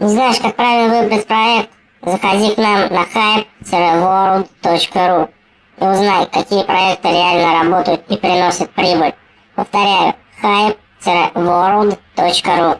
Не знаешь, как правильно выбрать проект? Заходи к нам на hype-world.ru и узнай, какие проекты реально работают и приносят прибыль. Повторяю, hype-world.ru